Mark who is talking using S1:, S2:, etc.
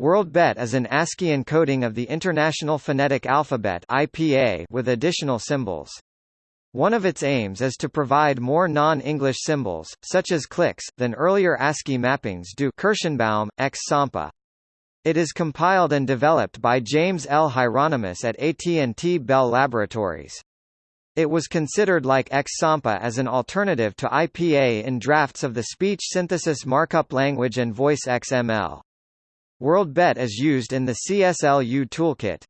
S1: WorldBet is an ASCII encoding of the International Phonetic Alphabet (IPA) with additional symbols. One of its aims is to provide more non-English symbols, such as clicks, than earlier ASCII mappings do Kirshenbaum, ex Sampa. It is compiled and developed by James L. Hieronymus at AT&T Bell Laboratories. It was considered like X-Sampa as an alternative to IPA in drafts of the Speech Synthesis Markup Language and Voice XML. WorldBet is used in the CSLU toolkit.